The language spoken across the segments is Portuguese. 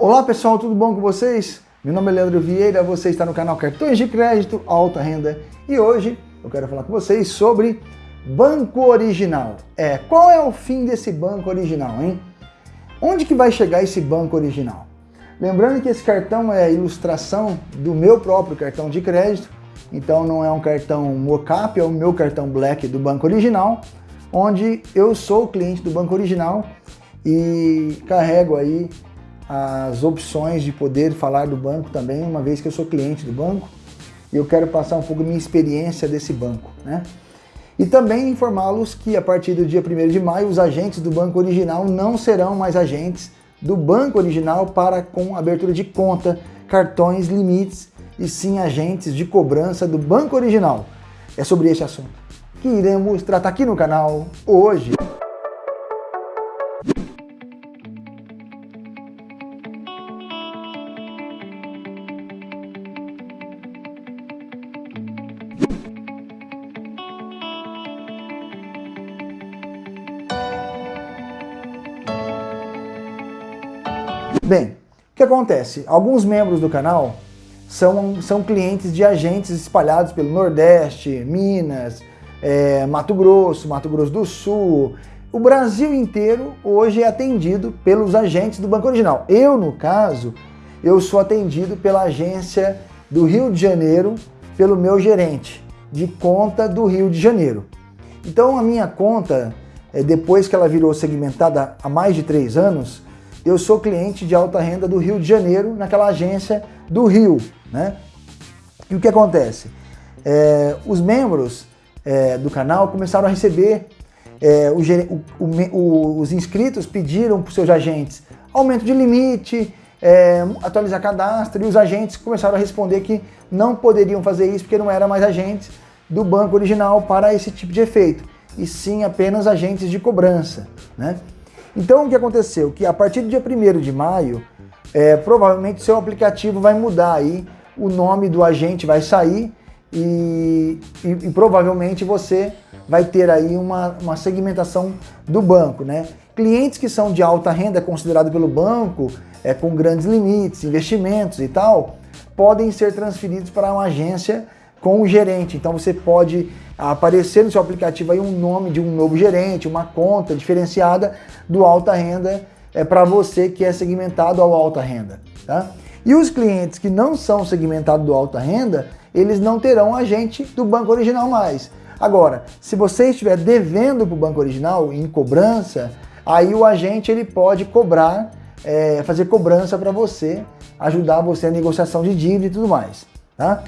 Olá pessoal, tudo bom com vocês? Meu nome é Leandro Vieira, você está no canal Cartões de Crédito Alta Renda e hoje eu quero falar com vocês sobre Banco Original. É, qual é o fim desse banco original, hein? Onde que vai chegar esse banco original? Lembrando que esse cartão é a ilustração do meu próprio cartão de crédito, então não é um cartão mocap, é o meu cartão Black do Banco Original, onde eu sou o cliente do Banco Original e carrego aí as opções de poder falar do banco também, uma vez que eu sou cliente do banco e eu quero passar um pouco minha experiência desse banco. Né? E também informá-los que a partir do dia 1 de maio os agentes do banco original não serão mais agentes do banco original para com abertura de conta, cartões, limites e sim agentes de cobrança do banco original. É sobre esse assunto que iremos tratar aqui no canal hoje. Bem, o que acontece? Alguns membros do canal são, são clientes de agentes espalhados pelo Nordeste, Minas, é, Mato Grosso, Mato Grosso do Sul. O Brasil inteiro hoje é atendido pelos agentes do Banco Original. Eu, no caso, eu sou atendido pela agência do Rio de Janeiro, pelo meu gerente de conta do Rio de Janeiro. Então a minha conta, é, depois que ela virou segmentada há mais de três anos, eu sou cliente de alta renda do Rio de Janeiro, naquela agência do Rio. Né? E o que acontece? É, os membros é, do canal começaram a receber, é, o, o, os inscritos pediram para os seus agentes aumento de limite, é, atualizar cadastro, e os agentes começaram a responder que não poderiam fazer isso porque não eram mais agentes do banco original para esse tipo de efeito, e sim apenas agentes de cobrança. Né? Então o que aconteceu? Que a partir do dia 1 de maio, é, provavelmente seu aplicativo vai mudar aí, o nome do agente vai sair e, e, e provavelmente você vai ter aí uma, uma segmentação do banco, né? Clientes que são de alta renda, considerado pelo banco, é, com grandes limites, investimentos e tal, podem ser transferidos para uma agência com o gerente. Então você pode aparecer no seu aplicativo aí um nome de um novo gerente, uma conta diferenciada do alta renda é para você que é segmentado ao alta renda. Tá? E os clientes que não são segmentados do alta renda, eles não terão agente do banco original mais. Agora, se você estiver devendo para o banco original em cobrança, aí o agente ele pode cobrar, é, fazer cobrança para você, ajudar você a negociação de dívida e tudo mais. Tá?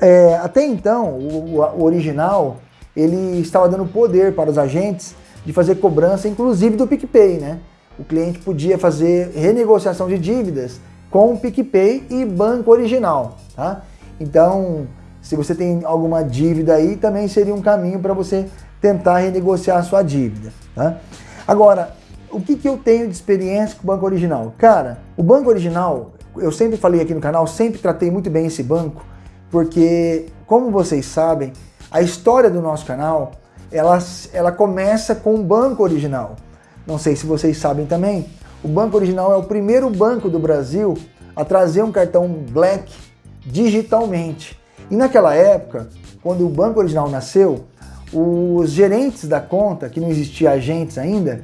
É, até então, o, o, original, ele estava dando poder para os agentes de fazer cobrança, inclusive do PicPay, né? O cliente podia fazer renegociação de dívidas com o PicPay e banco original, tá? Então, se você tem alguma dívida aí, também seria um caminho para você tentar renegociar a sua dívida, tá? Agora, o que, que eu tenho de experiência com o banco original? Cara, o banco original, eu sempre falei aqui no canal, sempre tratei muito bem esse banco, porque, como vocês sabem, a história do nosso canal, ela, ela começa com o banco original. Não sei se vocês sabem também, o Banco Original é o primeiro banco do Brasil a trazer um cartão Black digitalmente. E naquela época, quando o Banco Original nasceu, os gerentes da conta, que não existia agentes ainda,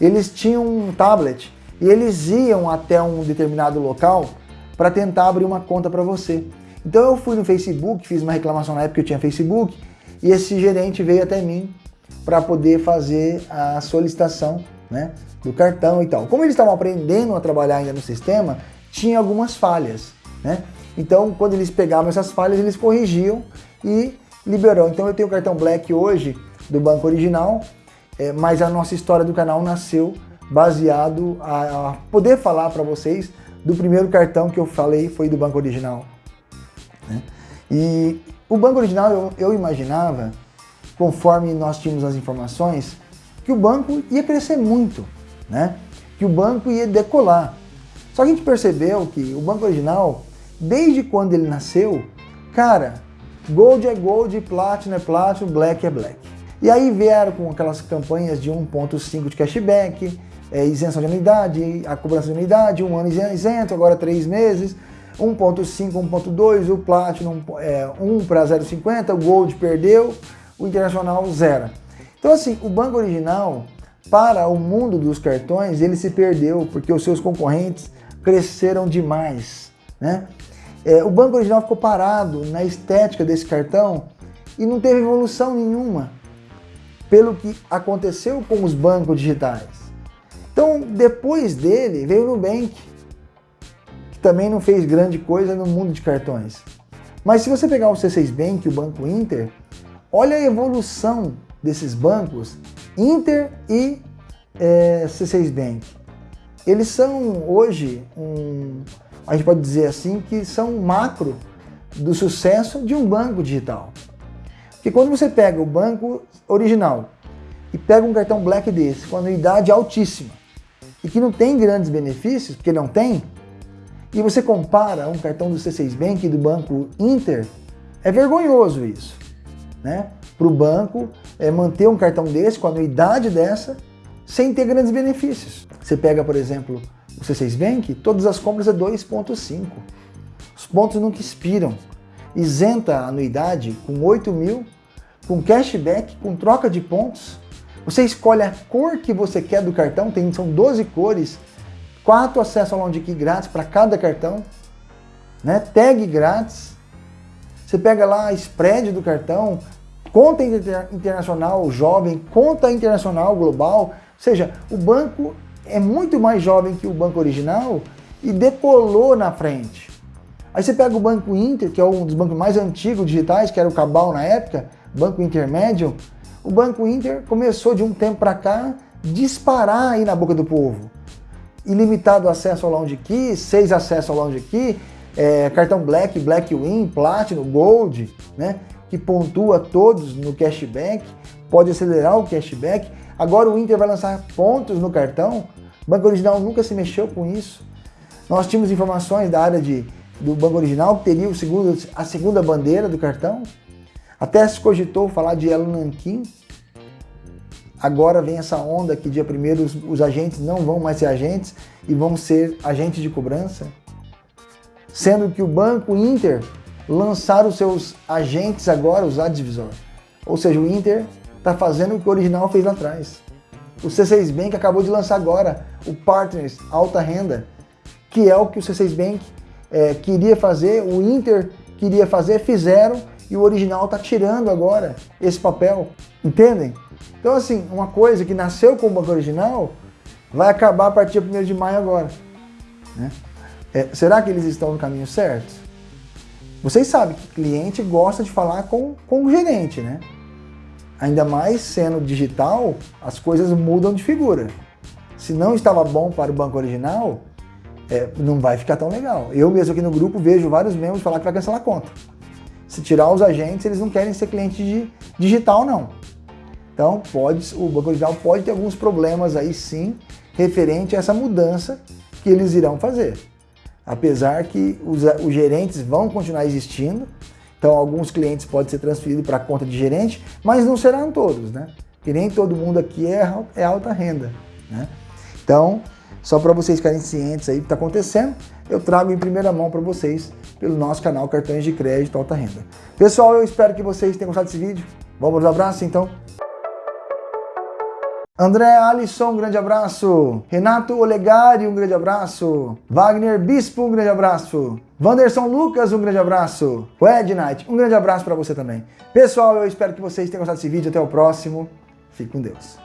eles tinham um tablet e eles iam até um determinado local para tentar abrir uma conta para você. Então eu fui no Facebook, fiz uma reclamação na época que eu tinha Facebook, e esse gerente veio até mim para poder fazer a solicitação né, do cartão e tal. Como eles estavam aprendendo a trabalhar ainda no sistema, tinha algumas falhas. Né? Então, quando eles pegavam essas falhas, eles corrigiam e liberou. Então eu tenho o cartão Black hoje do banco original, é, mas a nossa história do canal nasceu baseado a, a poder falar para vocês do primeiro cartão que eu falei foi do banco original. Né? E o banco original eu, eu imaginava, conforme nós tínhamos as informações, que o banco ia crescer muito, né? que o banco ia decolar. Só que a gente percebeu que o banco original, desde quando ele nasceu, cara, gold é gold, platinum é platinum, black é black. E aí vieram com aquelas campanhas de 1.5 de cashback, é, isenção de anuidade, a cobrança de anuidade, um ano isento, agora três meses, 1.5, 1.2, o Platinum é, 1 para 0,50, o Gold perdeu, o Internacional zero. Então assim, o banco original, para o mundo dos cartões, ele se perdeu porque os seus concorrentes cresceram demais. Né? É, o banco original ficou parado na estética desse cartão e não teve evolução nenhuma pelo que aconteceu com os bancos digitais. Então, depois dele, veio o Nubank, também não fez grande coisa no mundo de cartões. Mas se você pegar o C6 Bank o Banco Inter, olha a evolução desses bancos, Inter e é, C6 Bank. Eles são hoje, um, a gente pode dizer assim, que são macro do sucesso de um banco digital. Porque quando você pega o banco original e pega um cartão Black desse, com anuidade altíssima, e que não tem grandes benefícios, porque não tem, e você compara um cartão do C6 Bank e do banco Inter, é vergonhoso isso. Né? Para o banco é, manter um cartão desse, com anuidade dessa, sem ter grandes benefícios. Você pega, por exemplo, o C6 Bank, todas as compras é 2,5. Os pontos nunca expiram isenta a anuidade com 8 mil, com cashback, com troca de pontos. Você escolhe a cor que você quer do cartão, tem, são 12 cores, 4 acessos ao Lounge Key grátis para cada cartão, né? tag grátis. Você pega lá a spread do cartão, conta internacional jovem, conta internacional global, ou seja, o banco é muito mais jovem que o banco original e decolou na frente. Aí você pega o Banco Inter, que é um dos bancos mais antigos digitais, que era o Cabal na época, Banco Intermédio. O Banco Inter começou de um tempo para cá disparar aí na boca do povo. Ilimitado acesso ao Lounge Key, seis acessos ao Lounge Key, é, cartão Black, Black Win, Platinum, Gold, né? Que pontua todos no cashback, pode acelerar o cashback. Agora o Inter vai lançar pontos no cartão. Banco Original nunca se mexeu com isso. Nós tínhamos informações da área de do banco original, que teria o segundo, a segunda bandeira do cartão. Até se cogitou falar de Elo Nankin. Agora vem essa onda que dia primeiro os, os agentes não vão mais ser agentes e vão ser agentes de cobrança. Sendo que o Banco Inter lançaram os seus agentes agora, os advisor. Ou seja, o Inter está fazendo o que o original fez lá atrás. O C6 Bank acabou de lançar agora o Partners Alta Renda, que é o que o C6 Bank é, queria fazer, o Inter queria fazer, fizeram e o original está tirando agora esse papel, entendem? Então assim, uma coisa que nasceu com o banco original vai acabar a partir de 1 de maio agora. Né? É, será que eles estão no caminho certo? Vocês sabem que cliente gosta de falar com, com o gerente, né? Ainda mais sendo digital, as coisas mudam de figura. Se não estava bom para o banco original, é, não vai ficar tão legal. Eu mesmo aqui no grupo vejo vários membros falar que vai cancelar a conta. Se tirar os agentes, eles não querem ser cliente de digital, não. Então, pode, o Banco Digital pode ter alguns problemas aí sim, referente a essa mudança que eles irão fazer. Apesar que os, os gerentes vão continuar existindo, então alguns clientes podem ser transferidos para a conta de gerente, mas não serão todos, né? Que nem todo mundo aqui é, é alta renda, né? Então, só para vocês ficarem cientes aí do que está acontecendo, eu trago em primeira mão para vocês pelo nosso canal Cartões de Crédito Alta Renda. Pessoal, eu espero que vocês tenham gostado desse vídeo. Vamos aos abraços então. André Alisson, um grande abraço. Renato Olegari, um grande abraço. Wagner Bispo, um grande abraço. Wanderson Lucas, um grande abraço. O Knight, um grande abraço para você também. Pessoal, eu espero que vocês tenham gostado desse vídeo. Até o próximo. Fique com Deus.